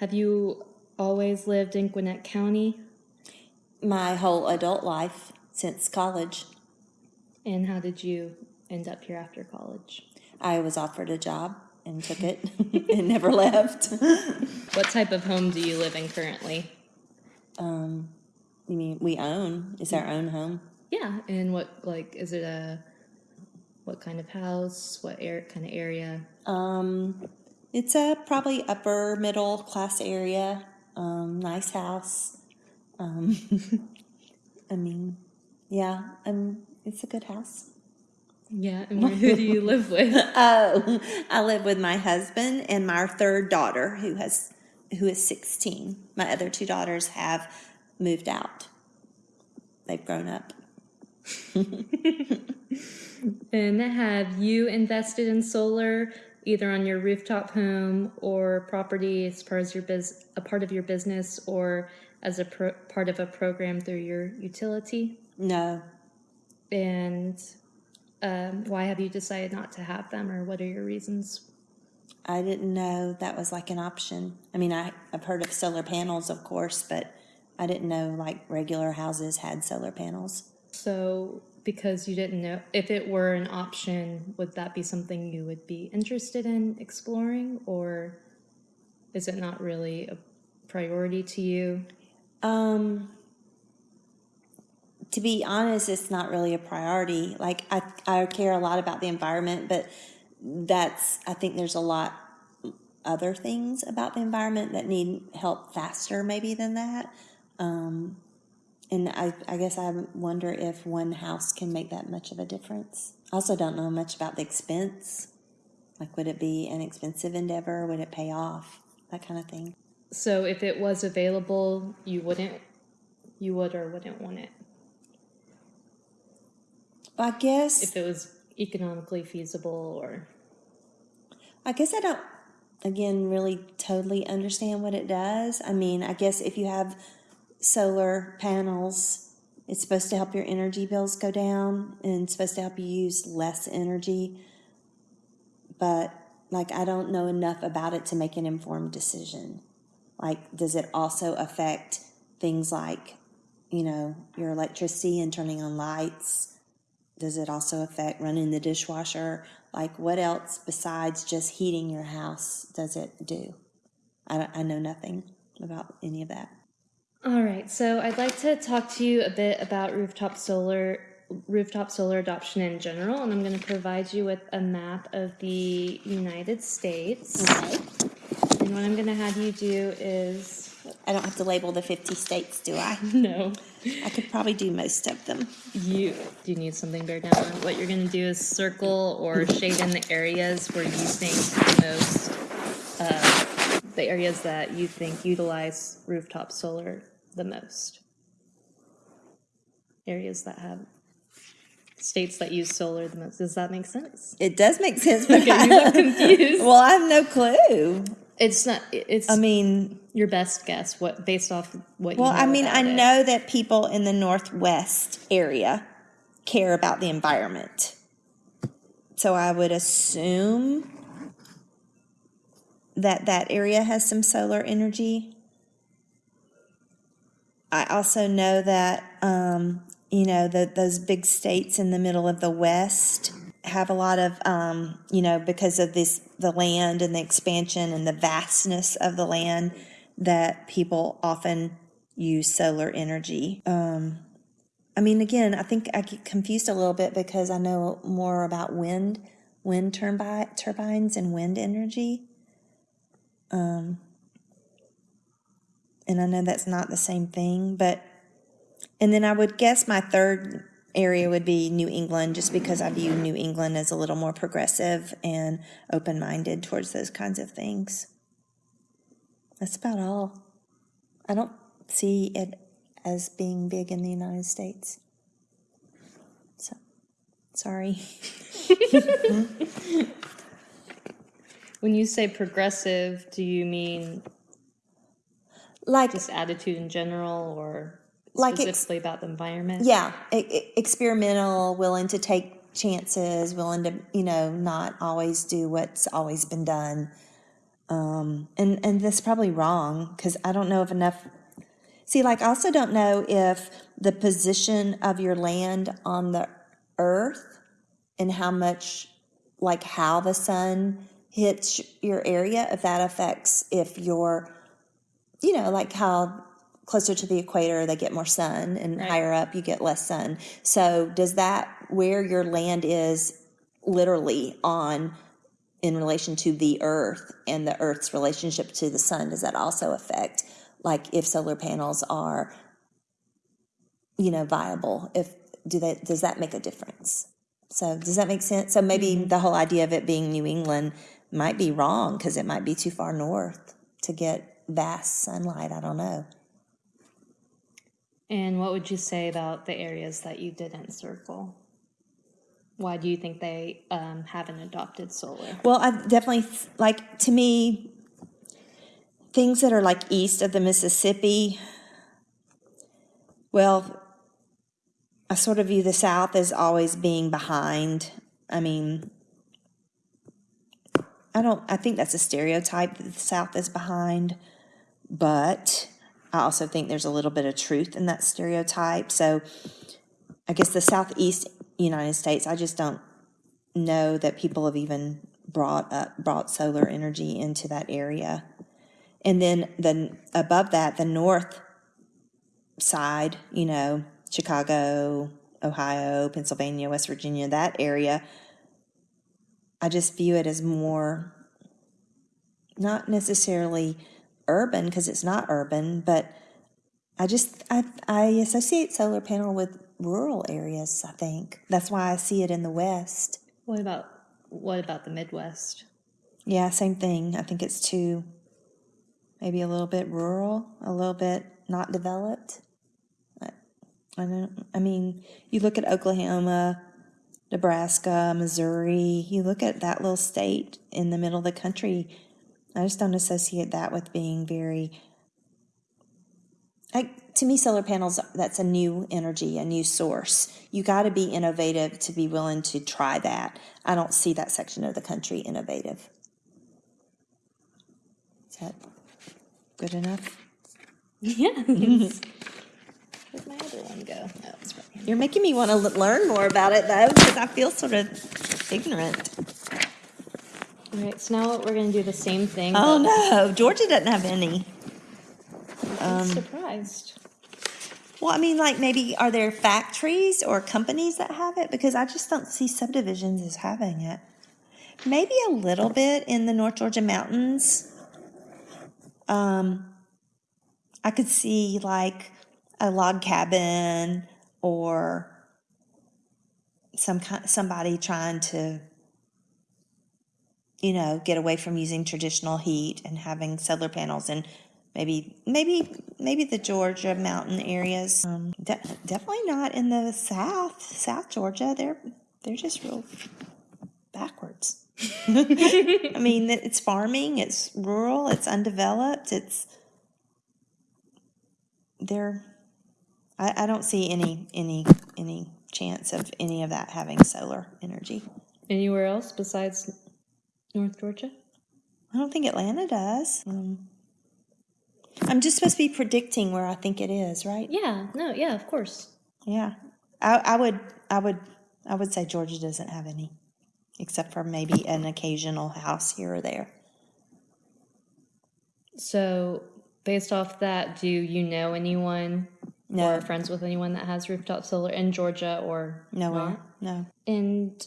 Have you always lived in Gwinnett County? My whole adult life since college, And how did you end up here after college? I was offered a job and took it and never left. What type of home do you live in currently? Um, You mean we own? It's our own home. Yeah, and what like is it a what kind of house? What air kind of area? Um, it's a probably upper middle class area. Um, nice house. Um, I mean, yeah, um, it's a good house. Yeah, and who do you live with? Oh, I live with my husband and my third daughter, who has who is sixteen. My other two daughters have moved out. They've grown up. And have you invested in solar either on your rooftop home or property as far as your biz, a part of your business or as a pro, part of a program through your utility? No, And um, why have you decided not to have them, or what are your reasons? I didn't know that was like an option. I mean, I, I've heard of solar panels, of course, but I didn't know like regular houses had solar panels. So, because you didn't know if it were an option, would that be something you would be interested in exploring, or is it not really a priority to you? Um, to be honest, it's not really a priority. Like I, I care a lot about the environment, but that's I think there's a lot other things about the environment that need help faster maybe than that. Um, and I, I guess I wonder if one house can make that much of a difference. I also don't know much about the expense. Like, would it be an expensive endeavor? Would it pay off? That kind of thing. So, if it was available, you wouldn't, you would or wouldn't want it. I guess If it was economically feasible, or I guess I don't, again, really totally understand what it does. I mean, I guess if you have solar panels, it's supposed to help your energy bills go down and it's supposed to help you use less energy. But, like, I don't know enough about it to make an informed decision. Like, does it also affect things like, you know, your electricity and turning on lights? Does it also affect running the dishwasher? Like, what else besides just heating your house does it do? I, I know nothing about any of that. All right, so I'd like to talk to you a bit about rooftop solar rooftop solar adoption in general, and I'm going to provide you with a map of the United States. Okay. And what I'm going to have you do is I don't have to label the 50 states, do I? no, I could probably do most of them. you do you need something bear down on. What you're going to do is circle or shade in the areas where you think the most uh, the areas that you think utilize rooftop solar the most. Areas that have states that use solar the most. Does that make sense? It does make sense, but Okay, you look confused. well, I have no clue. It's not. It's I mean, your best guess. What based off what? well, you know I mean, I it. know that people in the Northwest area care about the environment. So I would assume that that area has some solar energy. I also know that, um, you know, that those big states in the middle of the West have a lot of, um, you know, because of this, the land and the expansion and the vastness of the land, that people often use solar energy. Um, I mean, again, I think I get confused a little bit because I know more about wind, wind turbi- turbines and wind energy. Um, and I know that's not the same thing, but, and then I would guess my third area would be New England, just because I view New England as a little more progressive and open minded towards those kinds of things. That's about all. I don't see it as being big in the United States. So, sorry. When you say progressive, do you mean Like, just attitude in general, or Like specifically about the environment? yeah, experimental, willing to take chances, willing to, you know, not always do what's always been done. Um, and and that's probably wrong because I don't know if enough. See, like I also don't know if the position of your land on the earth and how much, like how the sun hits your area, if that affects if you're, you know, like how closer to the equator they get more sun and Right. higher up you get less sun. So does that where your land is literally on in relation to the earth and the earth's relationship to the sun does that also affect like if solar panels are you know viable if do they does that make a difference so does that make sense so maybe mm-hmm. the whole idea of it being new england might be wrong because it might be too far north to get vast sunlight i don't know And what would you say about the areas that you didn't circle? Why do you think they um, haven't adopted solar? Well, I definitely like to me things that are like east of the Mississippi. Well, I sort of view the South as always being behind. I mean, I don't. I think that's a stereotype that the South is behind, but I also think there's a little bit of truth in that stereotype. So, I guess the Southeast United States, I just don't know that people have even brought up brought solar energy into that area. And then the above that, the north side, you know, Chicago, Ohio, Pennsylvania, West Virginia, that area, I just view it as more not necessarily urban because it's not urban, but I just I I associate solar panel with rural areas, I think. That's why I see it in the west. What about what about the Midwest? Yeah, same thing. I think it's too, maybe a little bit rural, a little bit not developed. I, I don't. I mean, you look at Oklahoma, Nebraska, Missouri. You look at that little state in the middle of the country. I just don't associate that with being very. Like to me, solar panels. That's a new energy, a new source. You got to be innovative to be willing to try that. I don't see that section of the country innovative. Is that good enough? Yes. Where'd my other one go? Oh, it's right here. You're making me want to learn more about it though, because I feel sort of ignorant. All right, so now we're going to do the same thing. Oh no, Georgia doesn't have any. I'm surprised. Well, I mean, like maybe are there factories or companies that have it? Because I just don't see subdivisions as having it. Maybe a little bit in the North Georgia mountains. Um, I could see like a log cabin or some kind, somebody trying to, you know, get away from using traditional heat and having solar panels and maybe maybe maybe the Georgia mountain areas. Um, de- definitely not in the South, South Georgia. They're they're just real backwards. I mean, it's farming, it's rural, it's undeveloped, it's they're. I, I don't see any any any chance of any of that having solar energy. Anywhere else besides North Georgia? I don't think Atlanta does. Um, I'm just supposed to be predicting where I think it is, right? Yeah, no, yeah, of course. Yeah, I, I would, I would, I would say Georgia doesn't have any, except for maybe an occasional house here or there. So, based off that, do you know anyone No, or friends with anyone that has rooftop solar in Georgia or nowhere, not? no, And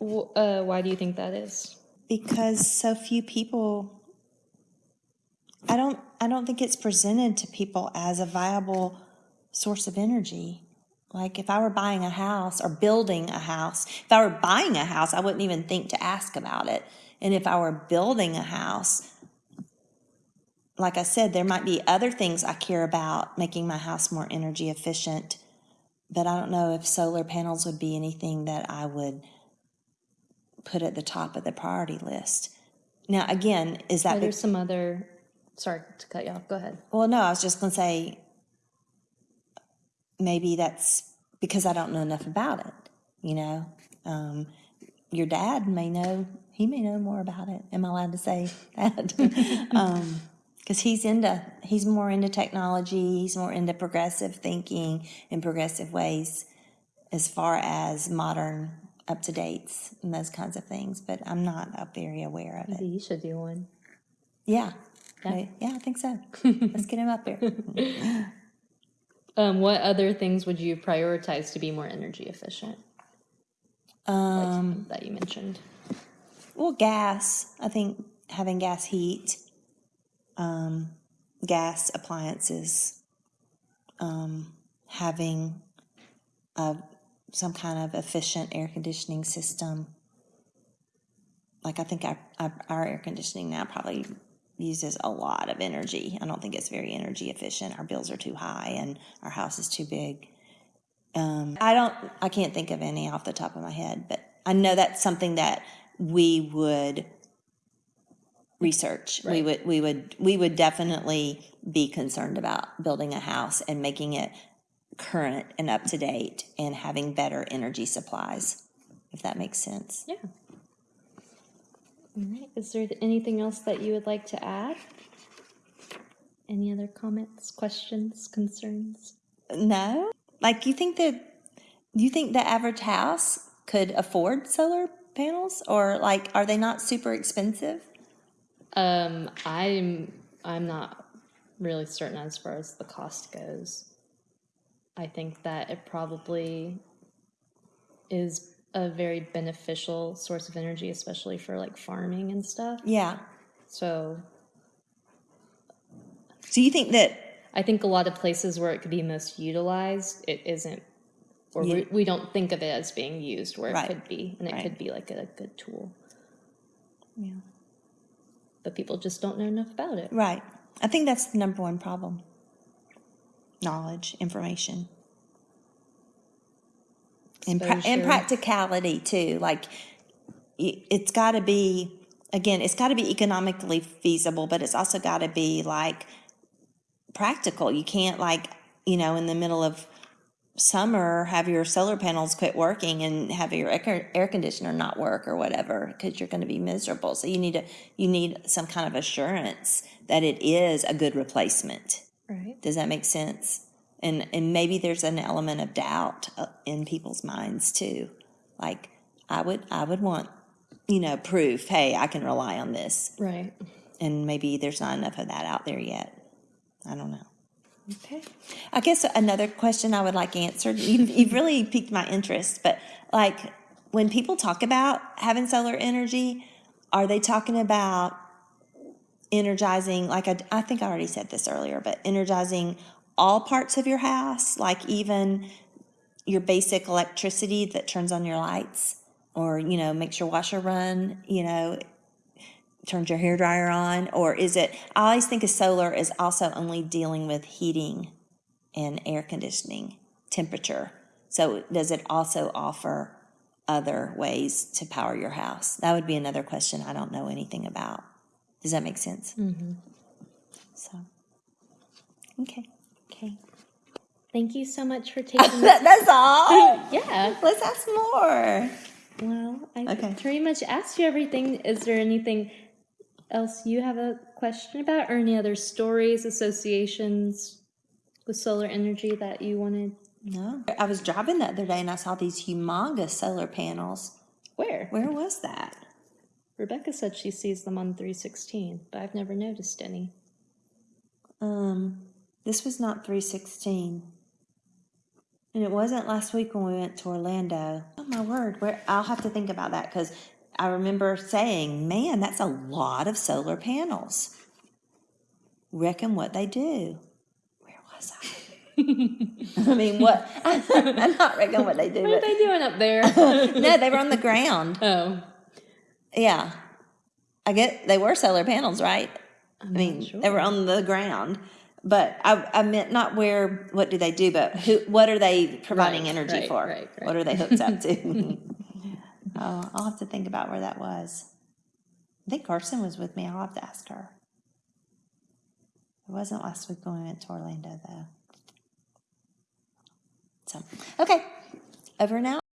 uh, why do you think that is? Because so few people. I don't, I don't think it's presented to people as a viable source of energy. Like if I were buying a house or building a house, if I were buying a house, I wouldn't even think to ask about it. And if I were building a house, like I said, there might be other things I care about making my house more energy efficient, but I don't know if solar panels would be anything that I would put at the top of the priority list. Now, again, is Are that there be- some other? Sorry to cut you off. Go ahead. well? No, I was just going to say maybe that's because I don't know enough about it. You know, um, your dad may know he may know more about it. Am I allowed to say that? um, because he's into he's more into technology he's more into progressive thinking and progressive ways as far as modern up to dates and those kinds of things but i'm not uh, very aware of it Maybe you should do one. yeah Yeah. yeah, yeah i think so let's get him up there Um, what other things would you prioritize to be more energy efficient? um That you mentioned. well gas i think having gas heat um gas appliances um having a some kind of efficient air conditioning system. Like I think our, air conditioning now probably uses a lot of energy. I don't think it's very energy efficient. Our bills are too high and our house is too big. Um, I don't, I can't think of any off the top of my head, but I know that's something that we would research. We would, we would, we would definitely be concerned about building a house and making it current and up to date and having better energy supplies, if that makes sense. Yeah. All right. Is there anything else that you would like to add? Any other comments, questions, concerns? No? Like you think that you think the average house could afford solar panels or like are they not super expensive? Um, I'm I'm not really certain as far as the cost goes. I think that it probably is a very beneficial source of energy, especially for like farming and stuff. Yeah. So So you think that I think a lot of places where it could be most utilized, it isn't, or Yeah. we, we don't think of it as being used where Right. it could be, and it Right. could be like a good tool. Yeah. But people just don't know enough about it. right. I think that's the number one problem. Knowledge, information. And, pra- and practicality too. Like it's got to be again, it's got to be economically feasible, but it's also got to be like practical. You can't like, you know, in the middle of summer have your solar panels quit working and have your air, air conditioner not work or whatever because you're going to be miserable. So you need to you need some kind of assurance that it is a good replacement. Right. Does that make sense? And and maybe there's an element of doubt uh, in people's minds too. Like I would I would want you know proof. Hey, I can rely on this. Right. And maybe there's not enough of that out there yet. I don't know. Okay. I guess another question I would like answered. You've, you've really piqued my interest, but like when people talk about having solar energy, are they talking about energizing? Like I, I think I already said this earlier, but energizing all parts of your house, like even your basic electricity that turns on your lights, or you know makes your washer run, you know turns your hair dryer on or is it i always think of solar is also only dealing with heating and air conditioning temperature so does it also offer other ways to power your house that would be another question i don't know anything about does that make sense mm-hmm. so okay Okay. Thank you so much for taking. that, that's all yeah. let's ask more Well, I Okay. pretty much asked you everything. Is there anything else you have a question about, or any other stories, associations with solar energy that you wanted? no i was driving the other day and i saw these humongous solar panels Where? where was that Rebecca said she sees them on 316, but I've never noticed any. Um, this was not 316. And it wasn't last week when we went to Orlando. Oh my word, where I'll have to think about that because I remember saying, man, that's a lot of solar panels. Reckon what they do. Where was I? I mean, what? I'm not reckon what they do. What are they doing up there? no, they were on the ground. oh, Yeah. I get they were solar panels, right? I mean, sure. they were on the ground. But I, I meant not where, what do they do, but who, what are they providing Right, energy right, for? right. What are they hooked up to? oh, I'll have to think about where that was. I think Carson was with me. I'll have to ask her. It wasn't last week when we went to Orlando, though. So, okay, over now.